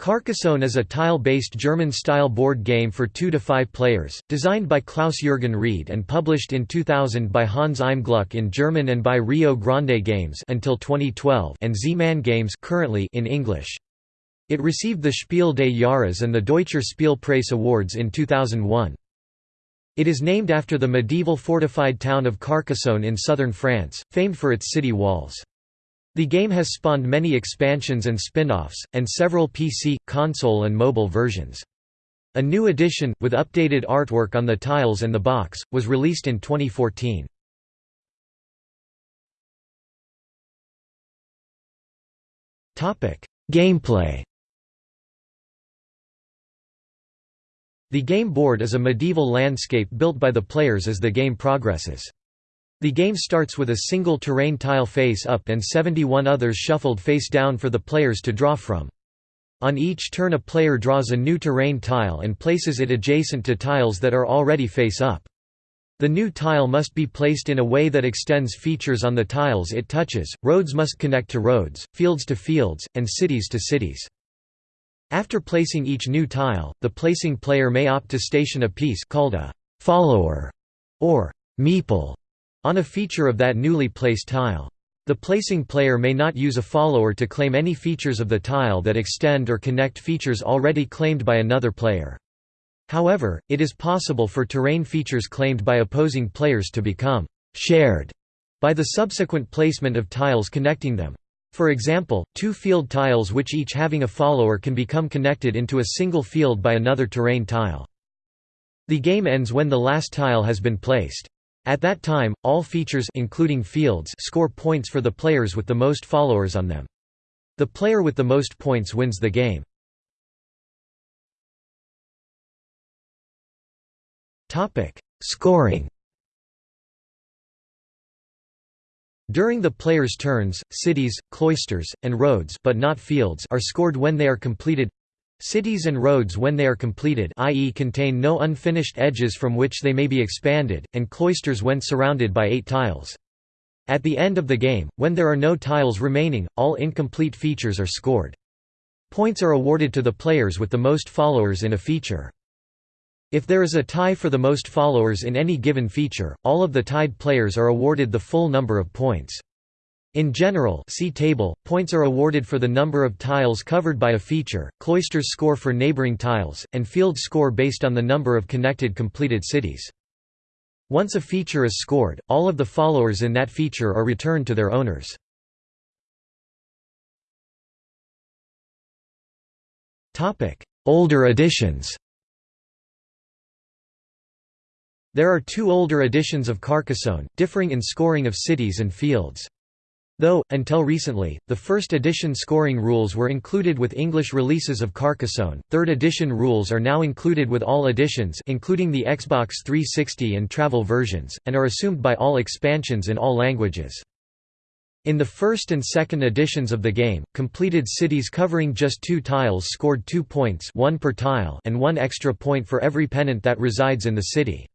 Carcassonne is a tile-based German-style board game for 2 to 5 players, designed by Klaus-Jürgen Wrede and published in 2000 by Hans im Glück in German and by Rio Grande Games until 2012 and Z-Man Games currently in English. It received the Spiel des Jahres and the Deutscher Spielpreis Awards in 2001. It is named after the medieval fortified town of Carcassonne in southern France, famed for its city walls. The game has spawned many expansions and spin-offs, and several PC, console and mobile versions. A new edition, with updated artwork on the tiles and the box, was released in 2014. Gameplay The game board is a medieval landscape built by the players as the game progresses. The game starts with a single terrain tile face up and 71 others shuffled face down for the players to draw from. On each turn a player draws a new terrain tile and places it adjacent to tiles that are already face up. The new tile must be placed in a way that extends features on the tiles it touches, roads must connect to roads, fields to fields, and cities to cities. After placing each new tile, the placing player may opt to station a piece called a «follower» or «meeple» on a feature of that newly placed tile. The placing player may not use a follower to claim any features of the tile that extend or connect features already claimed by another player. However, it is possible for terrain features claimed by opposing players to become «shared» by the subsequent placement of tiles connecting them. For example, two field tiles which each having a follower can become connected into a single field by another terrain tile. The game ends when the last tile has been placed. At that time, all features including fields score points for the players with the most followers on them. The player with the most points wins the game. Topic: Scoring During the player's turns, cities, cloisters, and roads but not fields are scored when they are completed Cities and roads when they are completed i.e. contain no unfinished edges from which they may be expanded, and cloisters when surrounded by eight tiles. At the end of the game, when there are no tiles remaining, all incomplete features are scored. Points are awarded to the players with the most followers in a feature. If there is a tie for the most followers in any given feature, all of the tied players are awarded the full number of points. In general see table, points are awarded for the number of tiles covered by a feature, cloisters score for neighboring tiles, and fields score based on the number of connected completed cities. Once a feature is scored, all of the followers in that feature are returned to their owners. Older editions There are two older editions of Carcassonne, differing in scoring of cities and fields. Though, until recently, the first edition scoring rules were included with English releases of Carcassonne, third edition rules are now included with all editions including the Xbox 360 and travel versions, and are assumed by all expansions in all languages. In the first and second editions of the game, completed cities covering just two tiles scored two points one per tile and one extra point for every pennant that resides in the city.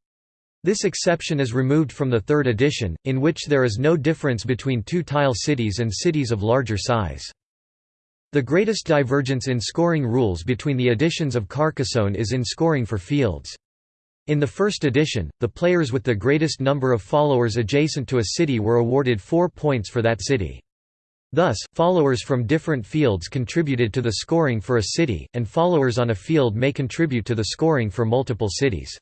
This exception is removed from the third edition, in which there is no difference between two-tile cities and cities of larger size. The greatest divergence in scoring rules between the editions of Carcassonne is in scoring for fields. In the first edition, the players with the greatest number of followers adjacent to a city were awarded four points for that city. Thus, followers from different fields contributed to the scoring for a city, and followers on a field may contribute to the scoring for multiple cities.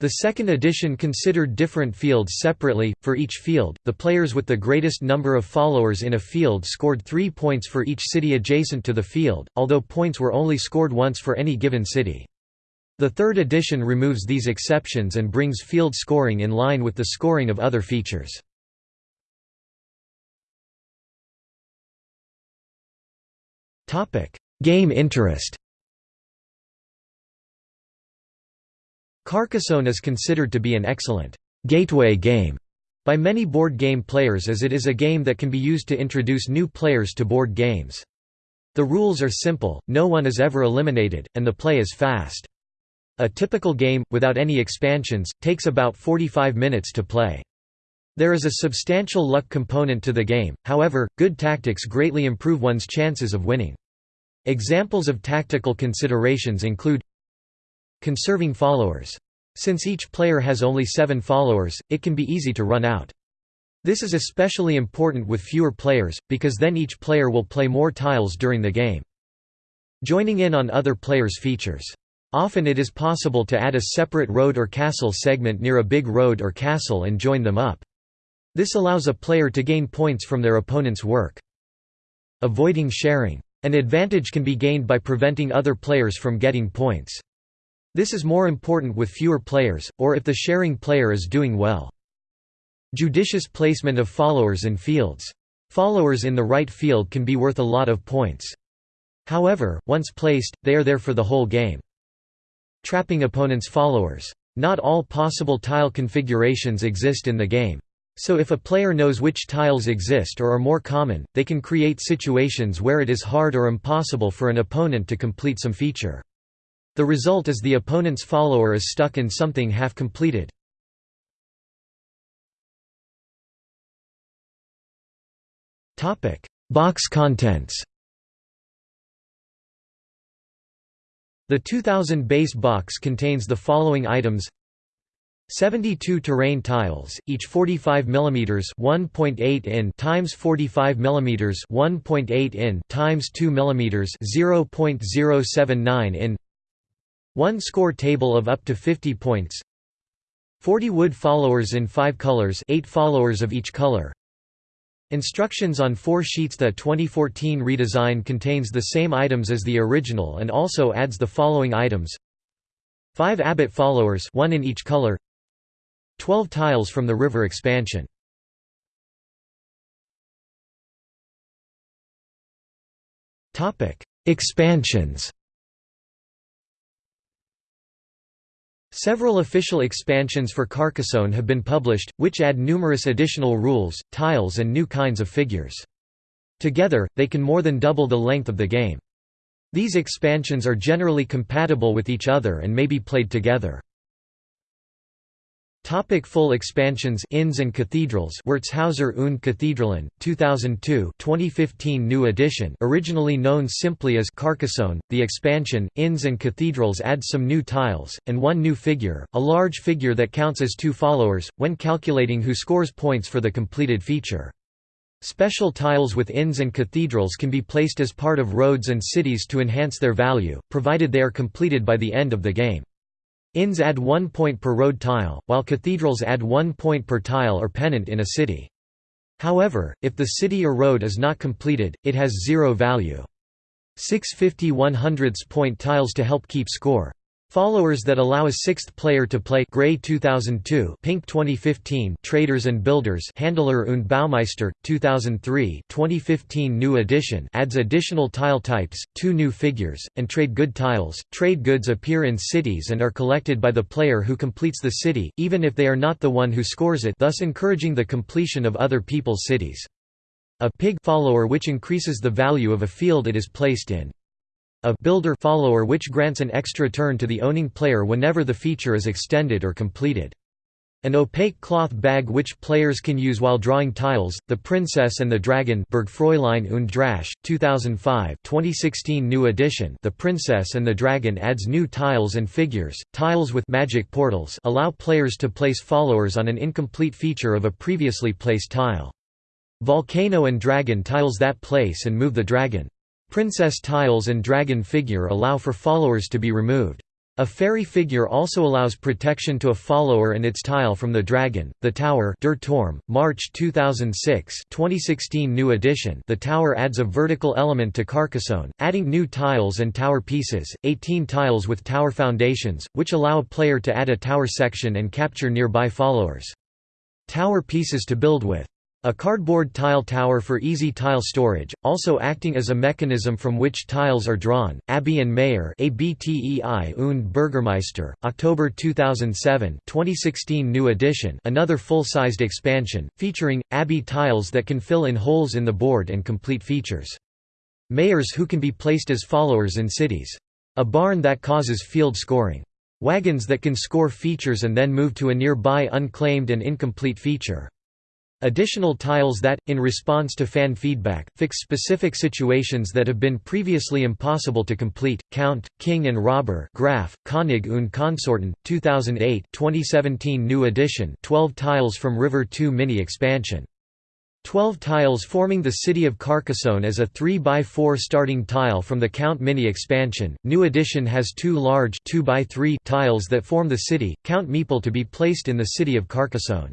The second edition considered different fields separately. For each field, the players with the greatest number of followers in a field scored three points for each city adjacent to the field, although points were only scored once for any given city. The third edition removes these exceptions and brings field scoring in line with the scoring of other features. Game interest Carcassonne is considered to be an excellent «gateway game» by many board game players as it is a game that can be used to introduce new players to board games. The rules are simple, no one is ever eliminated, and the play is fast. A typical game, without any expansions, takes about 45 minutes to play. There is a substantial luck component to the game, however, good tactics greatly improve one's chances of winning. Examples of tactical considerations include Conserving followers. Since each player has only seven followers, it can be easy to run out. This is especially important with fewer players, because then each player will play more tiles during the game. Joining in on other players' features. Often it is possible to add a separate road or castle segment near a big road or castle and join them up. This allows a player to gain points from their opponent's work. Avoiding sharing. An advantage can be gained by preventing other players from getting points. This is more important with fewer players, or if the sharing player is doing well. Judicious placement of followers in fields. Followers in the right field can be worth a lot of points. However, once placed, they are there for the whole game. Trapping opponents' followers. Not all possible tile configurations exist in the game. So if a player knows which tiles exist or are more common, they can create situations where it is hard or impossible for an opponent to complete some feature. The result is the opponent's follower is stuck in something half completed. Box contents The 2000 base box contains the following items 72 terrain tiles, each 45 mm 1.8 in times 45 mm 1.8 in times 2 mm 0.079 in one score table of up to 50 points. 40 wood followers in 5 colors 8 followers of each color. Instructions on four sheets. The 2014 redesign contains the same items as the original and also adds the following items. 5 Abbot followers one in each color. 12 tiles from the river expansion. Expansions Several official expansions for Carcassonne have been published, which add numerous additional rules, tiles and new kinds of figures. Together, they can more than double the length of the game. These expansions are generally compatible with each other and may be played together. Topic full expansions Inns and Cathedrals Wirtshauser und Kathedralen, 2002 2015 new edition originally known simply as Carcassonne, the expansion, Inns and Cathedrals adds some new tiles, and one new figure, a large figure that counts as two followers, when calculating who scores points for the completed feature. Special tiles with inns and cathedrals can be placed as part of roads and cities to enhance their value, provided they are completed by the end of the game. Inns add one point per road tile, while cathedrals add one point per tile or pennant in a city. However, if the city or road is not completed, it has zero value. 650 100ths point tiles to help keep score. Followers that allow a sixth player to play Gray 2002 Pink 2015 Traders and Builders Händler und Baumeister, 2003 2015 New edition adds additional tile types, two new figures, and trade good tiles. Trade goods appear in cities and are collected by the player who completes the city, even if they are not the one who scores it thus encouraging the completion of other people's cities. A pig follower which increases the value of a field it is placed in a builder follower which grants an extra turn to the owning player whenever the feature is extended or completed. An opaque cloth bag which players can use while drawing tiles, The Princess and the Dragon Burgfräulein und Drache, 2005 2016 new edition The Princess and the Dragon adds new tiles and figures, tiles with magic portals allow players to place followers on an incomplete feature of a previously placed tile. Volcano and Dragon tiles that place and move the dragon. Princess tiles and dragon figure allow for followers to be removed. A fairy figure also allows protection to a follower and its tile from the dragon. The Tower, Der March 2006, 2016 new edition. The tower adds a vertical element to Carcassonne, adding new tiles and tower pieces, 18 tiles with tower foundations, which allow a player to add a tower section and capture nearby followers. Tower pieces to build with. A cardboard tile tower for easy tile storage, also acting as a mechanism from which tiles are drawn. Abbey and Mayor ABTEI und Bürgermeister, October 2007 2016 new edition another full-sized expansion, featuring, Abbey tiles that can fill in holes in the board and complete features. Mayors who can be placed as followers in cities. A barn that causes field scoring. Wagons that can score features and then move to a nearby unclaimed and incomplete feature. Additional tiles that, in response to fan feedback, fix specific situations that have been previously impossible to complete. Count, King and Robber Graf, König und Konsorten, 2008 2017 New edition 12 tiles from River 2 mini expansion. 12 tiles forming the city of Carcassonne as a 3x4 starting tile from the Count Mini expansion. New edition has two large 2x3 tiles that form the city, Count Meeple to be placed in the city of Carcassonne.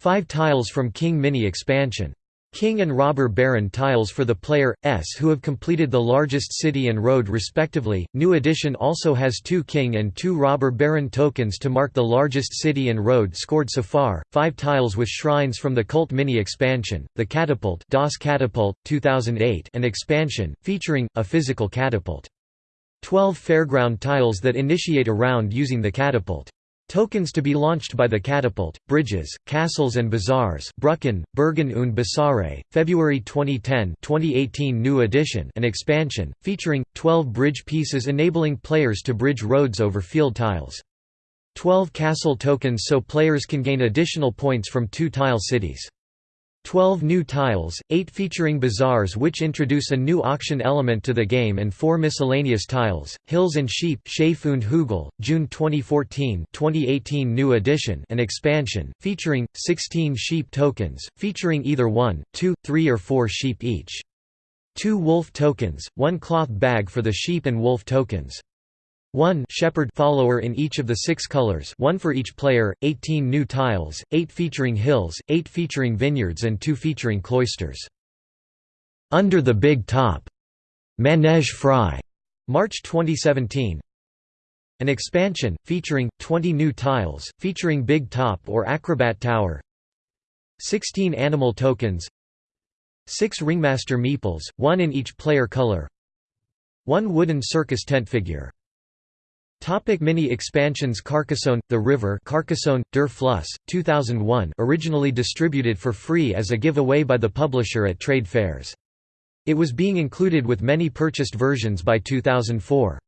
5 tiles from King Mini expansion. King and Robber Baron tiles for the player S who have completed the largest city and road respectively. New edition also has two King and two Robber Baron tokens to mark the largest city and road scored so far. Five tiles with shrines from the Cult mini expansion, the Catapult, Das Katapult 2008, and expansion featuring a physical catapult. 12 fairground tiles that initiate a round using the catapult. Tokens to be launched by the Catapult, Bridges, Castles and Bazaars Brücken, Burgen und Basare, February 2010 2018 New edition an expansion, featuring, 12 bridge pieces enabling players to bridge roads over field tiles. 12 castle tokens so players can gain additional points from two tile cities. 12 new tiles, 8 featuring bazaars which introduce a new auction element to the game and 4 miscellaneous tiles, Hills and Sheep und Hügel, June 2014 2018 new edition an expansion, featuring, 16 sheep tokens, featuring either 1, 2, 3 or 4 sheep each. 2 wolf tokens, 1 cloth bag for the sheep and wolf tokens. 1 shepherd follower in each of the six colors one for each player, 18 new tiles, 8 featuring hills, 8 featuring vineyards and 2 featuring cloisters. Under the Big Top, Manege frei, March 2017. An expansion, featuring, 20 new tiles, featuring Big Top or Acrobat Tower 16 animal tokens 6 Ringmaster meeples, one in each player color 1 wooden circus tent figure Topic mini expansions Carcassonne, The River Carcassonne, Der Fluss, 2001 originally distributed for free as a giveaway by the publisher at trade fairs. It was being included with many purchased versions by 2004.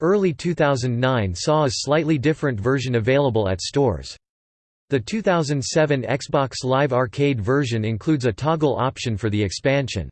Early 2009 saw a slightly different version available at stores. The 2007 Xbox Live Arcade version includes a toggle option for the expansion.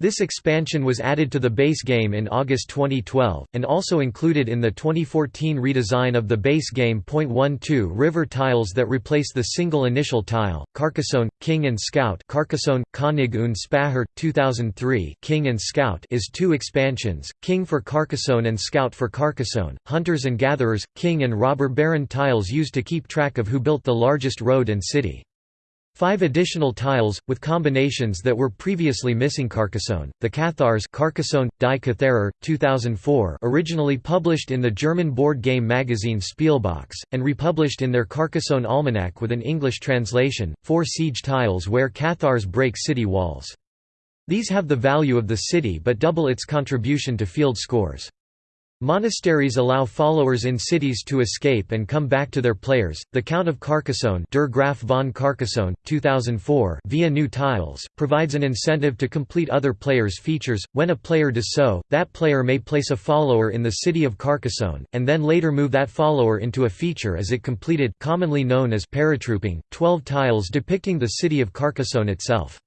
This expansion was added to the base game in August 2012, and also included in the 2014 redesign of the base game. 12 River tiles that replace the single initial tile, Carcassonne, King and Scout Carcassonne, König und Späher, 2003 King and Scout is two expansions, King for Carcassonne and Scout for Carcassonne, Hunters and Gatherers, King and Robber Baron tiles used to keep track of who built the largest road and city. Five additional tiles, with combinations that were previously missing Carcassonne, the Cathars Carcassonne, Die Katharer, 2004 originally published in the German board game magazine Spielbox, and republished in their Carcassonne Almanac with an English translation, four siege tiles where Cathars break city walls. These have the value of the city but double its contribution to field scores. Monasteries allow followers in cities to escape and come back to their players. The Count of Carcassonne, Der Graf von Carcassonne, 2004, via new tiles, provides an incentive to complete other players' features. When a player does so, that player may place a follower in the city of Carcassonne, and then later move that follower into a feature as it completed, commonly known as paratrooping. 12 tiles depicting the city of Carcassonne itself.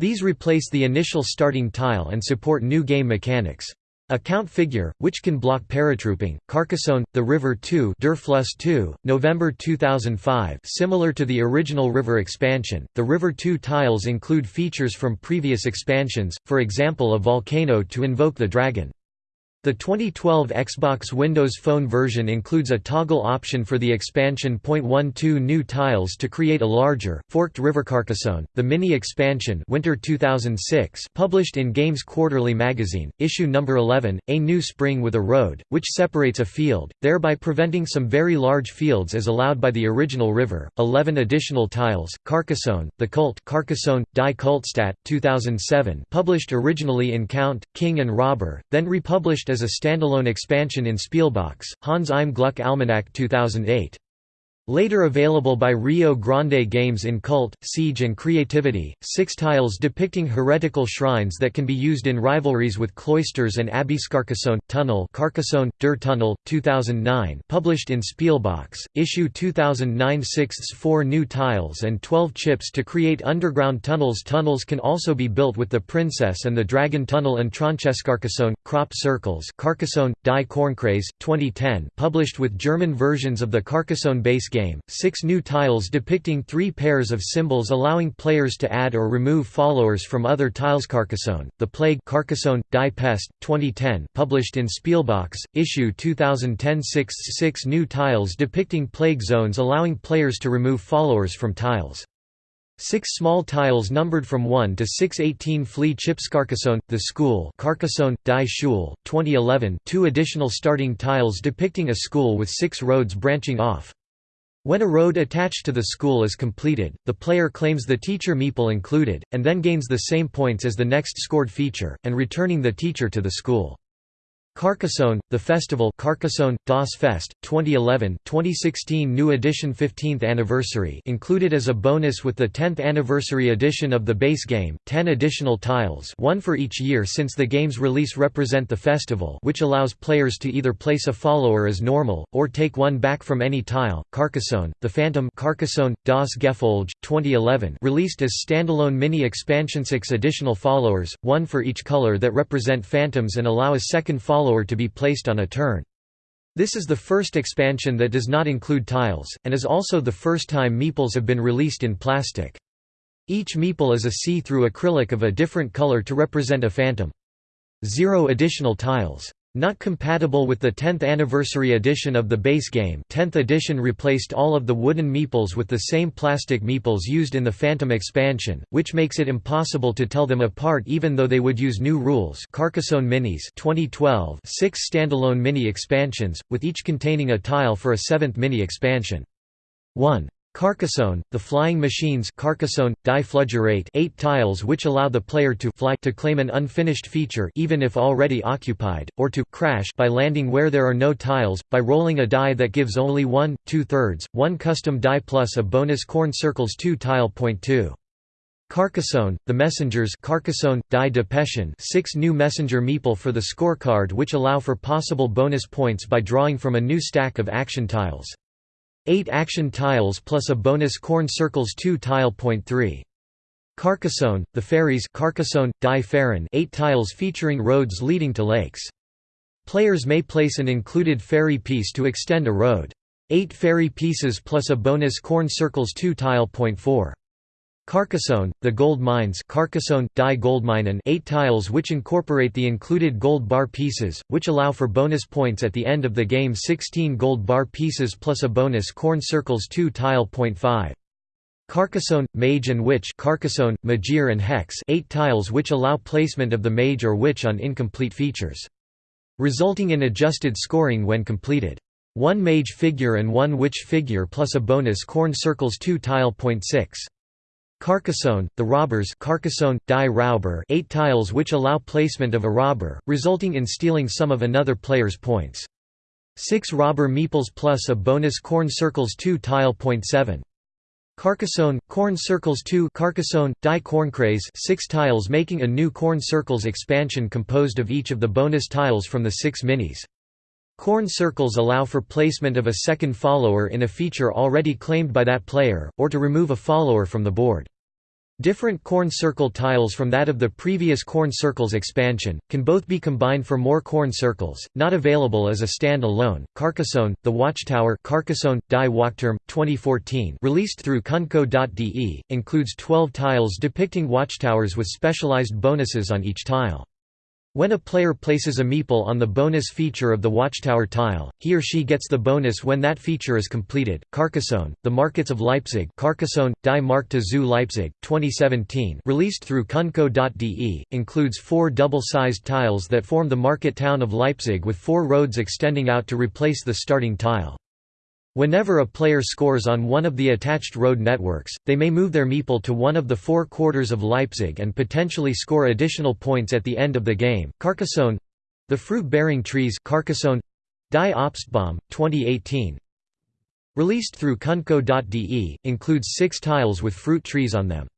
These replace the initial starting tile and support new game mechanics. A count figure, which can block paratrooping, Carcassonne, The River 2 Der 2, November 2005 Similar to the original River expansion, the River 2 tiles include features from previous expansions, for example a volcano to invoke the dragon. The 2012 Xbox Windows Phone version includes a toggle option for the expansion. .12 new tiles to create a larger, forked river Carcassonne. The mini expansion Winter 2006 published in Games Quarterly magazine, issue number 11, A New Spring with a Road, which separates a field, thereby preventing some very large fields as allowed by the original river. 11 additional tiles, Carcassonne, The Cult Carcassonne, Die Kultstadt, 2007 published originally in Count, King and Robber, then republished as as a standalone expansion in Spielbox, Hans im Glück Almanac 2008. Later available by Rio Grande Games in Cult, Siege and Creativity, six tiles depicting heretical shrines that can be used in rivalries with cloisters and abbeys. Carcassonne, Tunnel Carcassonne, Der Tunnel, 2009 published in Spielbox, issue 2009 sixths four new tiles and 12 chips to create underground tunnels. Tunnels can also be built with the Princess and the Dragon Tunnel and Carcassonne, Crop Circles. Carcassonne, Die Kornkreis, 2010 published with German versions of the Carcassonne base game, six new tiles depicting three pairs of symbols allowing players to add or remove followers from other tiles Carcassonne, The Plague Carcassonne, Die Pest, 2010 published in Spielbox, issue 2010 six, six new tiles depicting plague zones allowing players to remove followers from tiles. Six small tiles numbered from 1 to 618 flea chips Carcassonne, The School Carcassonne, Die Schule, 2011 two additional starting tiles depicting a school with six roads branching off. When a road attached to the school is completed, the player claims the teacher meeple included, and then gains the same points as the next scored feature, and returning the teacher to the school. Carcassonne, the festival Carcassonne, Das Fest, 2011 2016 new edition 15th anniversary included as a bonus with the 10th anniversary edition of the base game, 10 additional tiles one for each year since the game's release represent the festival which allows players to either place a follower as normal, or take one back from any tile. Carcassonne, the Phantom Carcassonne, Das Gefolge, 2011 released as standalone mini expansion 6 additional followers, one for each color that represent phantoms and allow a second follower follower to be placed on a turn. This is the first expansion that does not include tiles, and is also the first time meeples have been released in plastic. Each meeple is a see-through acrylic of a different color to represent a phantom. Zero additional tiles. Not compatible with the 10th anniversary edition of the base game 10th edition replaced all of the wooden meeples with the same plastic meeples used in the Phantom expansion, which makes it impossible to tell them apart even though they would use new rules Carcassonne Minis 2012 six standalone mini expansions, with each containing a tile for a seventh mini expansion. 1. Carcassonne, the flying machines Carcassonne, Die Fluggeräte eight tiles which allow the player to fly to claim an unfinished feature even if already occupied, or to crash by landing where there are no tiles, by rolling a die that gives only one, two-thirds, one custom die plus a bonus corn circles 2 tile point 2. Carcassonne, the Messengers Carcassonne, Die Depeschen six new messenger meeple for the scorecard which allow for possible bonus points by drawing from a new stack of action tiles. 8 action tiles plus a bonus corn circles 2 tile point 3. Carcassonne, the ferries Carcassonne, Die Fähren 8 tiles featuring roads leading to lakes. Players may place an included ferry piece to extend a road. 8 ferry pieces plus a bonus corn circles 2 tile point 4. Carcassonne, the gold mines Carcassonne, Die Goldminen 8 tiles which incorporate the included gold bar pieces, which allow for bonus points at the end of the game 16 gold bar pieces plus a bonus corn circles 2 tile point 5. Carcassonne, Mage and Witch Carcassonne, Magier and Hex 8 tiles which allow placement of the Mage or Witch on incomplete features. Resulting in adjusted scoring when completed. One Mage figure and one Witch figure plus a bonus corn circles 2 tile point 6. Carcassonne, the robbers Carcassonne, die Räuber eight tiles which allow placement of a robber, resulting in stealing some of another player's points. Six robber meeples plus a bonus corn circles 2 tile point 7. Carcassonne, corn circles 2 Carcassonne, die Kornkreis six tiles making a new corn circles expansion composed of each of the bonus tiles from the six minis. Corn circles allow for placement of a second follower in a feature already claimed by that player, or to remove a follower from the board. Different corn circle tiles from that of the previous corn circles expansion, can both be combined for more corn circles, not available as a stand-alone. Carcassonne, The Watchtower Carcassonne, Die Wachturm, 2014 released through Cundco.de, includes 12 tiles depicting watchtowers with specialized bonuses on each tile. When a player places a meeple on the bonus feature of the watchtower tile, he or she gets the bonus when that feature is completed. Carcassonne, The Markets of Leipzig Carcassonne, Die Märkte zu Leipzig, 2017 released through Cundco.de, includes four double-sized tiles that form the market town of Leipzig with four roads extending out to replace the starting tile. Whenever a player scores on one of the attached road networks, they may move their meeple to one of the four quarters of Leipzig and potentially score additional points at the end of the game. Carcassonne the fruit-bearing trees Carcassonne Die Obstbaum, 2018 Released through Cundco.de, includes six tiles with fruit trees on them.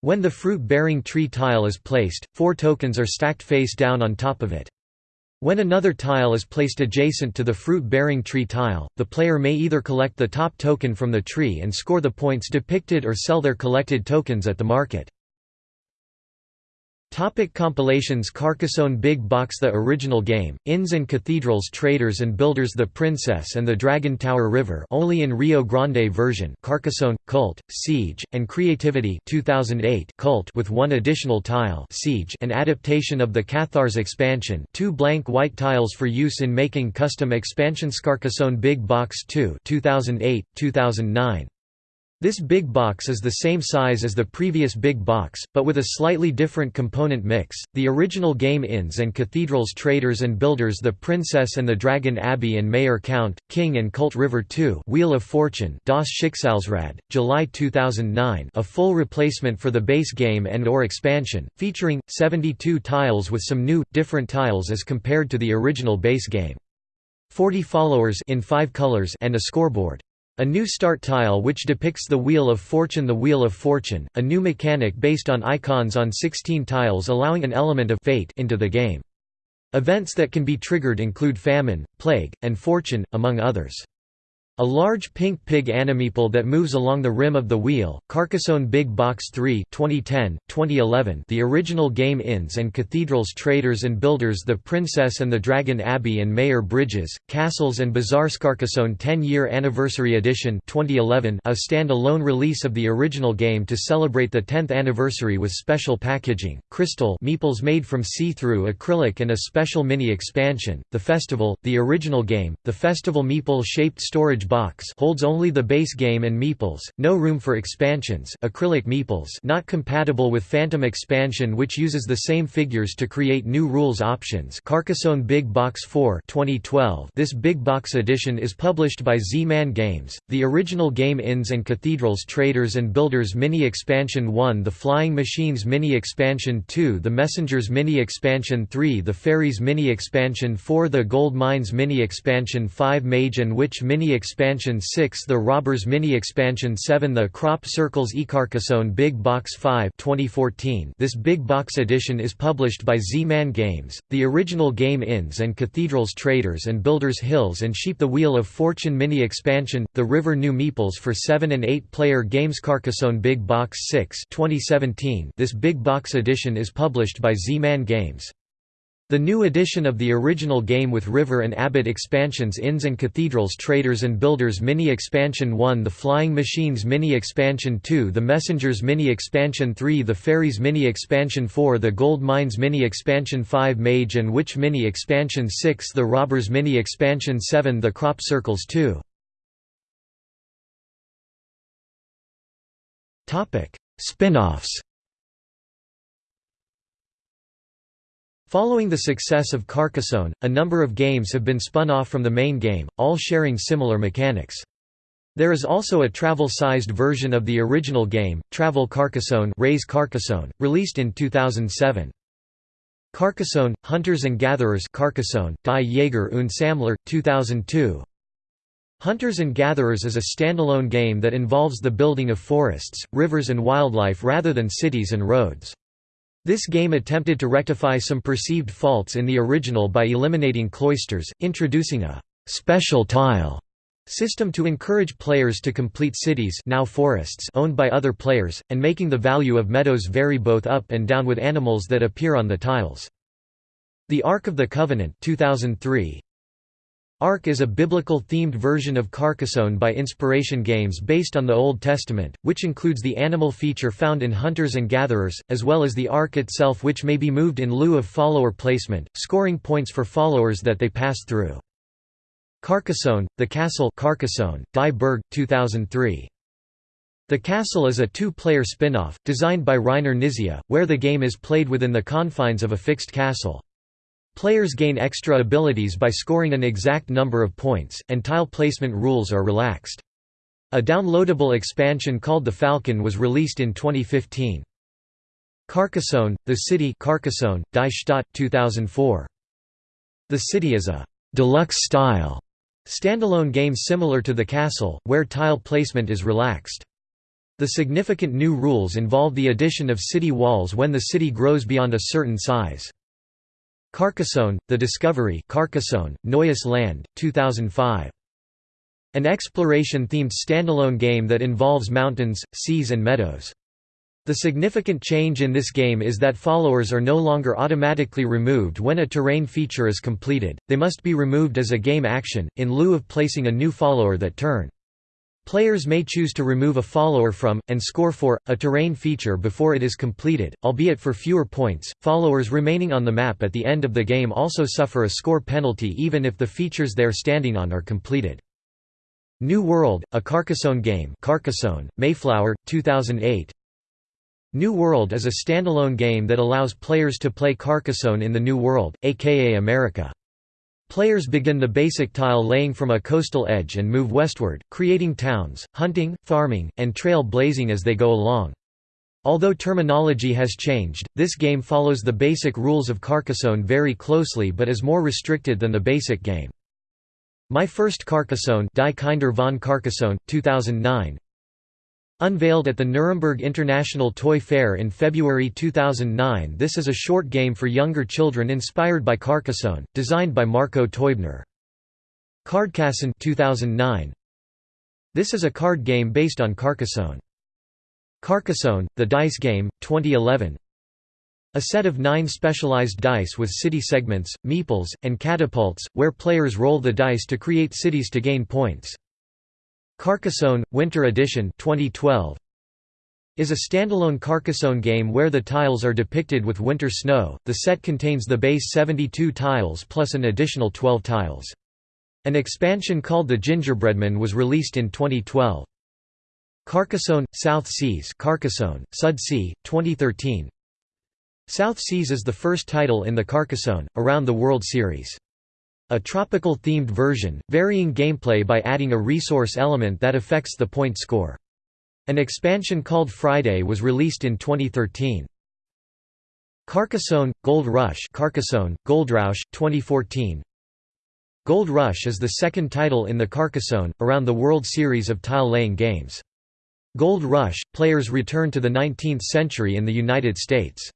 When the fruit-bearing tree tile is placed, four tokens are stacked face down on top of it. When another tile is placed adjacent to the fruit-bearing tree tile, the player may either collect the top token from the tree and score the points depicted or sell their collected tokens at the market. Topic compilations Carcassonne Big Box The original game, Inns and Cathedrals Traders and Builders The Princess and the Dragon Tower River only in Rio Grande version Carcassonne, Cult, Siege, and Creativity 2008 Cult with one additional tile Siege an adaptation of the Cathars expansion two blank white tiles for use in making custom expansions Carcassonne Big Box 2 2008, 2009 this big box is the same size as the previous big box, but with a slightly different component mix. The original game Inns and Cathedrals Traders and Builders The Princess and the Dragon Abbey and Mayor Count, King and Cult River 2 Wheel of Fortune Das Schicksalsrad, July 2009 a full replacement for the base game and or expansion, featuring, 72 tiles with some new, different tiles as compared to the original base game. 40 followers in five colors and a scoreboard. A new start tile which depicts the Wheel of Fortune The Wheel of Fortune, a new mechanic based on icons on 16 tiles allowing an element of fate into the game. Events that can be triggered include famine, plague, and fortune, among others. A large pink pig animeeple that moves along the rim of the wheel, Carcassonne Big Box 3 2010, 2011 The original game Inns and Cathedrals Traders and Builders The Princess and the Dragon Abbey and Mayor Bridges, Castles and Bazaars Carcassonne 10-year Anniversary Edition 2011 a stand-alone release of the original game to celebrate the 10th anniversary with special packaging, crystal meeples made from see-through acrylic and a special mini-expansion, The Festival, the original game, the Festival meeple-shaped storage box holds only the base game and meeples, no room for expansions acrylic meeples not compatible with Phantom expansion which uses the same figures to create new rules options Carcassonne Big Box 4 2012 This Big Box edition is published by Z-Man Games. The original game Inns and Cathedrals Traders and Builders Mini Expansion 1 The Flying Machines Mini Expansion 2 The Messengers Mini Expansion 3 The Fairies Mini Expansion 4 The Gold Mines Mini Expansion 5 Mage and Witch Mini Expansion Expansion 6 The Robbers Mini Expansion 7 The Crop Circles eCarcassonne Big Box 5 2014 This Big Box edition is published by Z-Man Games. The original game Inns and Cathedrals Traders and Builders Hills and Sheep The Wheel of Fortune Mini Expansion, The River New Meeples for 7 and 8 player games Carcassonne Big Box 6 2017 This Big Box edition is published by Z-Man Games. The new edition of the original game with River and Abbot expansions Inns and Cathedrals Traders and Builders Mini Expansion 1 The Flying Machines Mini Expansion 2 The Messengers Mini Expansion 3 The Fairies Mini Expansion 4 The Gold Mines Mini Expansion 5 Mage and Witch Mini Expansion 6 The Robbers Mini Expansion 7 The Crop Circles 2 Spin-offs Following the success of Carcassonne, a number of games have been spun off from the main game, all sharing similar mechanics. There is also a travel-sized version of the original game, Travel Carcassonne, Reise Carcassonne released in 2007. Carcassonne, Hunters and Gatherers Carcassonne, Die Jäger und Sammler, 2002. Hunters and Gatherers is a standalone game that involves the building of forests, rivers and wildlife rather than cities and roads. This game attempted to rectify some perceived faults in the original by eliminating cloisters, introducing a «special tile» system to encourage players to complete cities now forests owned by other players, and making the value of meadows vary both up and down with animals that appear on the tiles. The Ark of the Covenant 2003, Ark is a biblical-themed version of Carcassonne by Inspiration Games based on the Old Testament, which includes the animal feature found in Hunters and Gatherers, as well as the Ark itself which may be moved in lieu of follower placement, scoring points for followers that they pass through. Carcassonne, The Castle Carcassonne, Die Burg, 2003. The Castle is a two-player spin-off, designed by Reiner Knizia, where the game is played within the confines of a fixed castle. Players gain extra abilities by scoring an exact number of points, and tile placement rules are relaxed. A downloadable expansion called The Falcon was released in 2015. Carcassonne, The City Carcassonne, Die Stadt, 2004. The City is a «deluxe style» Standalone game similar to the castle, where tile placement is relaxed. The significant new rules involve the addition of city walls when the city grows beyond a certain size. Carcassonne, The Discovery Carcassonne, Neues Land, 2005. An exploration-themed standalone game that involves mountains, seas and meadows. The significant change in this game is that followers are no longer automatically removed when a terrain feature is completed, they must be removed as a game action, in lieu of placing a new follower that turn. Players may choose to remove a follower from, and score for, a terrain feature before it is completed, albeit for fewer points. Followers remaining on the map at the end of the game also suffer a score penalty even if the features they are standing on are completed. New World, a Carcassonne game Carcassonne, Mayflower, 2008 New World is a standalone game that allows players to play Carcassonne in the New World, aka America. Players begin the basic tile laying from a coastal edge and move westward, creating towns, hunting, farming, and trail blazing as they go along. Although terminology has changed, this game follows the basic rules of Carcassonne very closely but is more restricted than the basic game. My First Carcassonne Die Kinder von Carcassonne, 2009 Unveiled at the Nuremberg International Toy Fair in February 2009 this is a short game for younger children inspired by Carcassonne, designed by Marco Teubner. Cardcassonne 2009. This is a card game based on Carcassonne. Carcassonne, the dice game, 2011 A set of nine specialized dice with city segments, meeples, and catapults, where players roll the dice to create cities to gain points. Carcassonne, Winter Edition 2012 is a standalone Carcassonne game where the tiles are depicted with winter snow. The set contains the base 72 tiles plus an additional 12 tiles. An expansion called the Gingerbreadman was released in 2012. Carcassonne, South Seas Carcassonne, Südsee, 2013 South Seas is the first title in the Carcassonne, Around the World series. A tropical-themed version, varying gameplay by adding a resource element that affects the point score. An expansion called Friday was released in 2013. Carcassonne, Gold Rush Carcassonne, Goldrausch, 2014 Gold Rush is the second title in the Carcassonne, Around the World series of tile-laying games. Gold Rush, players return to the 19th century in the United States.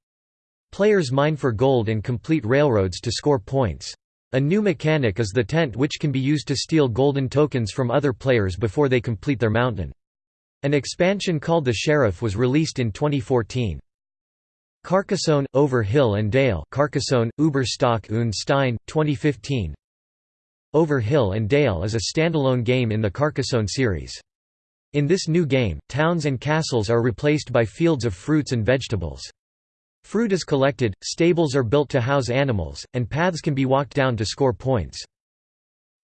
Players mine for gold and complete railroads to score points. A new mechanic is the tent which can be used to steal golden tokens from other players before they complete their mountain. An expansion called the Sheriff was released in 2014. Carcassonne, Over Hill and Dale Carcassonne, Überstock und Stein, 2015 Over Hill and Dale is a standalone game in the Carcassonne series. In this new game, towns and castles are replaced by fields of fruits and vegetables. Fruit is collected, stables are built to house animals, and paths can be walked down to score points.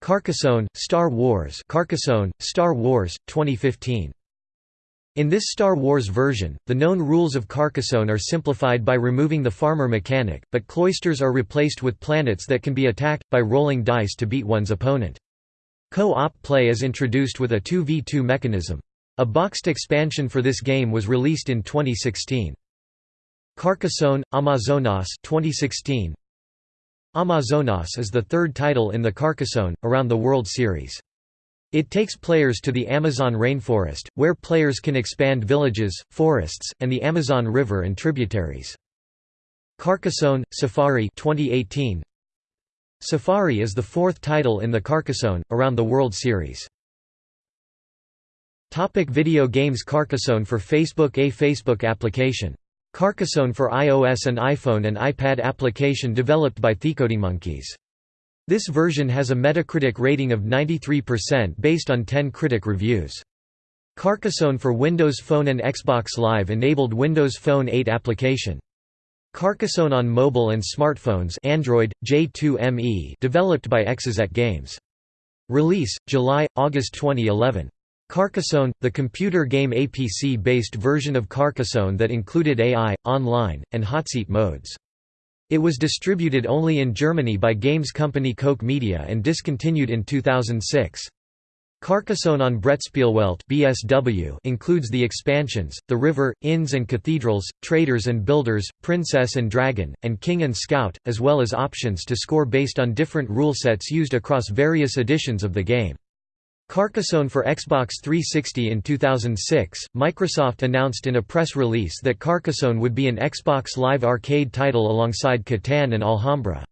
Carcassonne, Star Wars Carcassonne, Star Wars, 2015. In this Star Wars version, the known rules of Carcassonne are simplified by removing the farmer mechanic, but cloisters are replaced with planets that can be attacked, by rolling dice to beat one's opponent. Co-op play is introduced with a 2v2 mechanism. A boxed expansion for this game was released in 2016. Carcassonne, Amazonas 2016. Amazonas is the third title in the Carcassonne, Around the World series. It takes players to the Amazon rainforest, where players can expand villages, forests, and the Amazon River and tributaries. Carcassonne, Safari 2018. Safari is the fourth title in the Carcassonne, Around the World series. Topic video games Carcassonne for Facebook A Facebook application Carcassonne for iOS and iPhone and iPad application developed by TheCodingMonkeys. This version has a Metacritic rating of 93% based on 10 critic reviews. Carcassonne for Windows Phone and Xbox Live enabled Windows Phone 8 application. Carcassonne on mobile and smartphones Android, J2ME developed by Exozet Games. Release, July, August 2011. Carcassonne, the computer game APC-based version of Carcassonne that included AI, online, and hotseat modes. It was distributed only in Germany by games company Koch Media and discontinued in 2006. Carcassonne on Brettspielwelt (BSW) includes the expansions: The River, Inns and Cathedrals, Traders and Builders, Princess and Dragon, and King and Scout, as well as options to score based on different rule sets used across various editions of the game. Carcassonne for Xbox 360 In 2006, Microsoft announced in a press release that Carcassonne would be an Xbox Live Arcade title alongside Catan and Alhambra.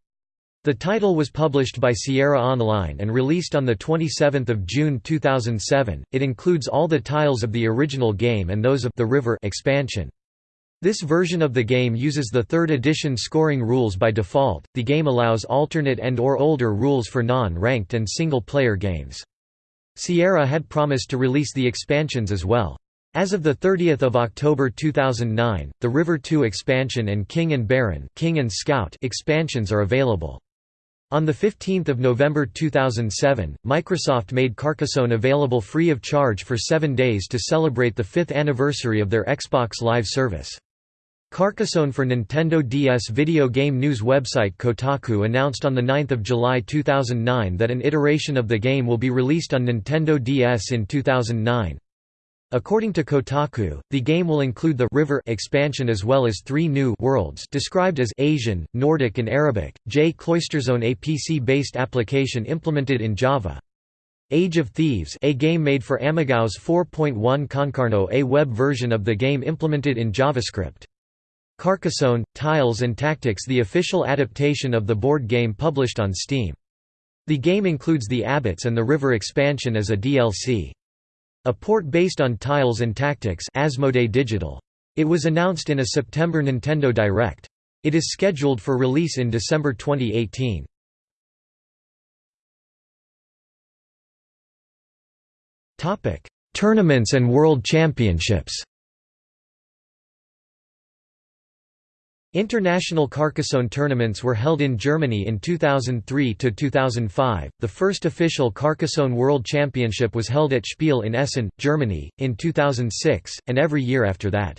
The title was published by Sierra Online and released on 27 June 2007. It includes all the tiles of the original game and those of the River expansion. This version of the game uses the third edition scoring rules by default. The game allows alternate and or older rules for non-ranked and single-player games. Sierra had promised to release the expansions as well. As of 30 October 2009, the River 2 expansion and King and Baron King and Scout expansions are available. On 15 November 2007, Microsoft made Carcassonne available free of charge for seven days to celebrate the fifth anniversary of their Xbox Live service. Carcassonne for Nintendo DS video game news website Kotaku announced on 9 July 2009 that an iteration of the game will be released on Nintendo DS in 2009. According to Kotaku, the game will include the River expansion as well as three new worlds described as Asian, Nordic and Arabic. J Cloisterzone a PC-based application implemented in Java. Age of Thieves a game made for AmigaOS 4.1 Concarneau a web version of the game implemented in JavaScript. Carcassonne, Tiles and Tactics the official adaptation of the board game published on Steam. The game includes the Abbots and the River expansion as a DLC. A port based on Tiles and Tactics Asmodee Digital. It was announced in a September Nintendo Direct. It is scheduled for release in December 2018. Tournaments and World Championships International Carcassonne tournaments were held in Germany in 2003 to 2005. The first official Carcassonne World Championship was held at Spiel in Essen, Germany, in 2006, and every year after that.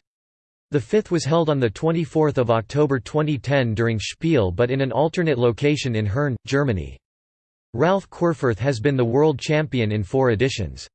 The fifth was held on 24 October 2010 during Spiel but in an alternate location in Herne, Germany. Ralph Querfurth has been the world champion in four editions.